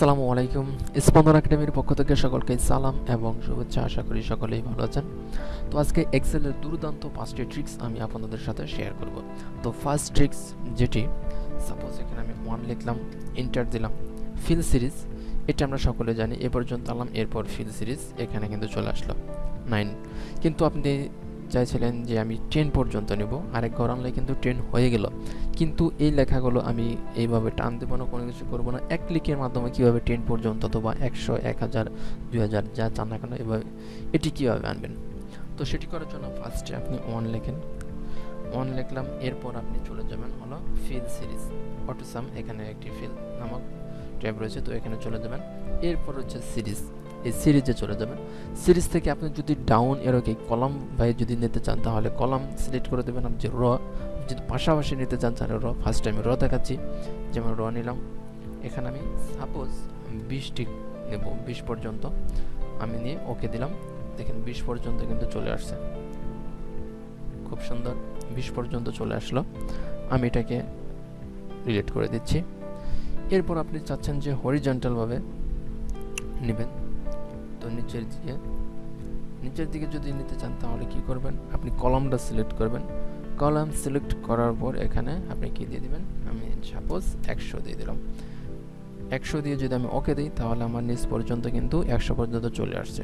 আসসালামু আলাইকুম। স্পন্দন একাডেমির পক্ষ থেকে সকলকে সালাম এবং শুভেচ্ছা। আশা করি সকলেই ভালো আছেন। তো আজকে এক্সেলের দুর্দান্ত পাঁচটি ট্রিক্স আমি আপনাদের সাথে শেয়ার করব। তো ফার্স্ট ট্রিক্স যেটি সাপোজ এখানে আমি ওয়ান লিখলাম ইন্টার দিলাম ফিল সিরিজ এটা আমরা সকলে জানি, এ পর্যন্ত আলাম এরপর ফিল সিরিজ এখানে কিন্তু চলে আসলো। নাইন কিন্তু আপনি চাইছিলেন যে আমি টেন পর্যন্ত নেব। আরেক ঘর আনলে কিন্তু টেন হয়ে গেল। কিন্তু এই লেখাগুলো আমি এইভাবে টান দেবো না, কোনো কিছু করব না। এক ক্লিকের মাধ্যমে কীভাবে টেন পর্যন্ত অথবা একশো, এক হাজার, দুই হাজার, যা চান না কেন এভাবে এটি কীভাবে আনবেন? তো সেটি করার জন্য ফার্স্টে আপনি ওয়ান লেখেন। ওয়ান লিখলাম, এরপর আপনি চলে যাবেন হলো ফিল সিরিজ অটোসাম এখানে একটি ফিল নামক ট্যাব রয়েছে, তো এখানে চলে যাবেন। এরপর হচ্ছে সিরিজ এই সিরিজে চলে যাবেন। সিরিজ থেকে আপনি যদি ডাউন এরোকে কলাম বাই যদি নিতে চান, তাহলে কলাম সিলেক্ট করে দেবেন। আপনি যে র যদি পাশাপাশি নিতে চান, তাহলে র ফার্স্ট টাইম র দেখাচ্ছি। যেমন র নিলাম। এখানে আমি সাপোজ বিশটি নেব, বিশ পর্যন্ত। আমি নিয়ে ওকে দিলাম। দেখেন বিশ পর্যন্ত কিন্তু চলে আসছে। খুব সুন্দর, বিশ পর্যন্ত চলে আসলো। আমি এটাকে রিলেট করে দিচ্ছি। এরপর আপনি চাচ্ছেন যে হরিজন্টালভাবে নেবেন। তো নিচের দিকে। নিচের দিকে যদি নিতে চান তাহলে কি করবেন? আপনি কলামটা সিলেক্ট করবেন। কলাম সিলেক্ট করার পর এখানে আপনি কি দিয়ে দিবেন? আমি সাপোজ একশো দিয়ে দিলাম। একশো দিয়ে যদি আমি ওকে দিই তাহলে আমার নিচ পর্যন্ত কিন্তু একশো পর্যন্ত চলে আসছে।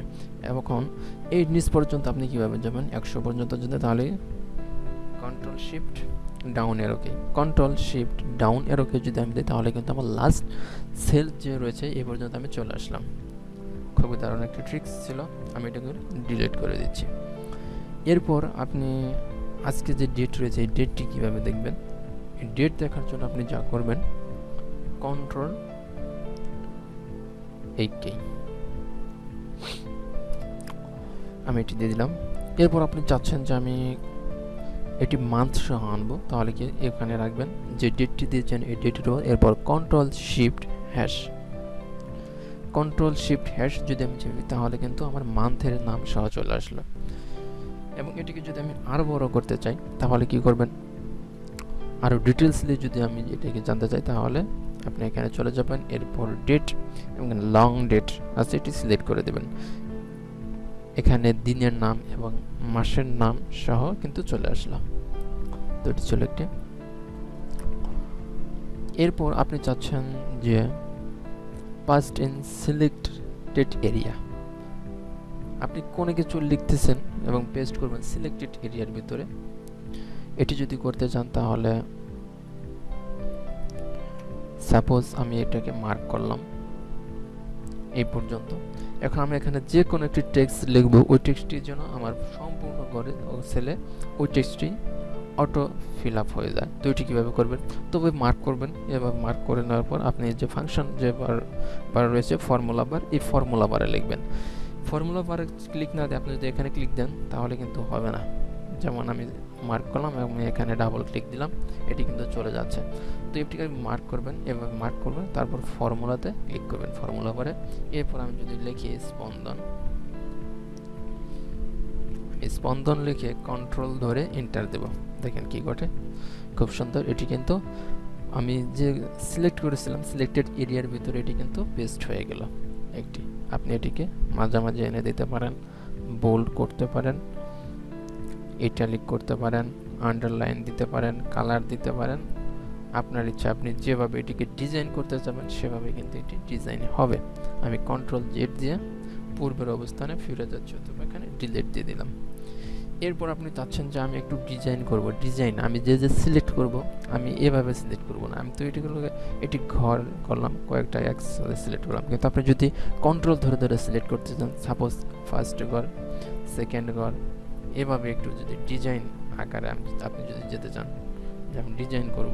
এখন এই নিচ পর্যন্ত আপনি কীভাবে যাবেন? একশো পর্যন্ত যদি তাহলে কন্ট্রোল শিফট ডাউন এরোকে কন্ট্রোল শিফট ডাউন এরোকে যদি আমি দিই তাহলে কিন্তু আমার লাস্ট সেল যে রয়েছে এই পর্যন্ত আমি চলে আসলাম। খুবই দারুণ একটা ট্রিক্স ছিল, আমি এটাকে ডিলিট করে দিচ্ছি। এরপর আপনি আজকে যে ডেট রয়েছে, এই ডেটটি কীভাবে দেখবেন? এই ডেট দেখার জন্য আপনি যা করবেন কন্ট্রোল এইটকে আমি এটি দিয়ে দিলাম। এরপর আপনি চাচ্ছেন যে আমি এটি মান্থ সহ আনব, তাহলে কি এখানে রাখবেন? যে ডেটটি দিয়েছেন, এই ডেটের এরপর control shift hash control shift hash যদি আমি চাই, তাহলে কিন্তু আমার মান্থের নাম সহ চলে আসলো। এবং এটিকে যদি আমি আরও বড় করতে চাই, তাহলে কি করবেন? আরও ডিটেলসলি যদি আমি এটাকে জানতে চাই, তাহলে আপনি এখানে চলে যাবেন, এরপর ডেট এবং লং ডেট আছে, এটি সিলেক্ট করে দেবেন। এখানে দিনের নাম এবং মাসের নাম সহ কিন্তু চলে আসলাম তো এটি চলে একটি। এরপর আপনি চাচ্ছেন যে পাস্ট ইন সিলেক্টেড এরিয়া। আপনি কোনো কিছু লিখতেছেন এবং পেস্ট করবেন সিলেক্টেড এরিয়ার ভিতরে, এটি যদি করতে চান তাহলে সাপোজ আমি এটাকে মার্ক করলাম, এই পর্যন্ত। এখন আমি এখানে যে কোনো একটি টেক্সট লিখব, ওই টেক্সটটির জন্য আমার সম্পূর্ণ ঘরে সেলে ওই টেক্সটটি অটো ফিল আপ হয়ে যায়। তো এটি কীভাবে করবেন? তবে মার্ক করবেন। এভাবে মার্ক করে নেওয়ার পর আপনি যে ফাংশন যে বার বার রয়েছে ফর্মুলা বার এই ফর্মুলা বারে লিখবেন। ফর্মুলা বারে ক্লিক না দিয়ে আপনি যদি এখানে ক্লিক দেন, তাহলে কিন্তু হবে না। যেমন আমি মার্ক করলাম এবং এখানে ডাবল ক্লিক দিলাম, এটি কিন্তু চলে যাচ্ছে। তো এটিকে মার্ক করবেন? এভাবে মার্ক করবেন, তারপর ফর্মুলাতে ক্লিক করবেন ফর্মুলা বারে এরপর আমি যদি লিখি স্পন্দন। স্পন্দন লিখে কন্ট্রোল ধরে এন্টার দেব। দেখেন কি ঘটে। খুব সুন্দর, এটি কিন্তু আমি যে সিলেক্ট করেছিলাম সিলেক্টেড এরিয়ার ভিতরে এটি কিন্তু পেস্ট হয়ে গেল। একটি, আপনি এটিকে মাঝামাঝি এনে দিতে পারেন বোল্ড করতে পারেন ইটালিক করতে পারেন আন্ডারলাইন দিতে পারেন কালার দিতে পারেন। আপনার ইচ্ছা, আপনি যেভাবে এটিকে ডিজাইন করতে চাবেন, সেভাবে কিন্তু এটি ডিজাইন হবে। আমি কন্ট্রোল জেড দিয়ে পূর্বের অবস্থানে ফিরে যাচ্ছি, অথবা এখানে ডিলেট দিয়ে দিলাম। এরপর আপনি চাচ্ছেন যে আমি একটু ডিজাইন করব ডিজাইন আমি যে যে সিলেক্ট করব, আমি এভাবে সিলেক্ট করব না। আমি তো এটিগুলোকে এটি ঘর করলাম, কয়েকটা একসাথে সিলেক্ট করলাম। কিন্তু আপনি যদি কন্ট্রোল ধরে ধরে সিলেক্ট করতে চান সাপোজ ফার্স্ট ঘর সেকেন্ড ঘর, এভাবে একটু যদি ডিজাইন আকারে আপনি যদি যেতে চান, যে আমি ডিজাইন করব,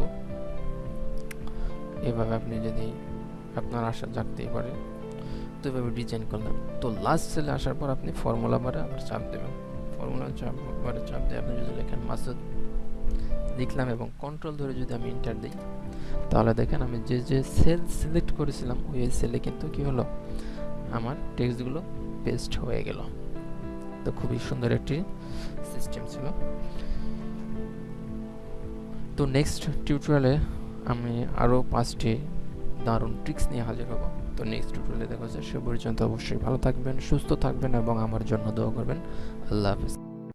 এভাবে আপনি যদি আপনার আশা জাগতেই পারে, তো এভাবে ডিজাইন করলেন তো লাস্ট সেলে আসার পর আপনি ফর্মুলা বারে আবার চাপ দেবেন। ফর্মুলা চাপ বারে চাপ দিয়ে আপনি যদি লেখেন মাসুদ লিখলাম এবং কন্ট্রোল ধরে যদি আমি ইন্টার দিই, তাহলে দেখেন আমি যে যে সেল সিলেক্ট করেছিলাম, ওই সেলে কিন্তু কি হলো? আমার টেক্সটগুলো পেস্ট হয়ে গেল। তো খুবই সুন্দর একটি সিস্টেম ছিল। তো নেক্সট টিউটোরিয়ালে আমি আরও পাঁচটি দারুণ ট্রিক্স নিয়ে হাজির হব। তো নেক্সট টিউটোরিয়ালে দেখা হচ্ছে। সে পর্যন্ত অবশ্যই ভালো থাকবেন, সুস্থ থাকবেন এবং আমার জন্য দোয়া করবেন। আল্লাহ হাফিজ।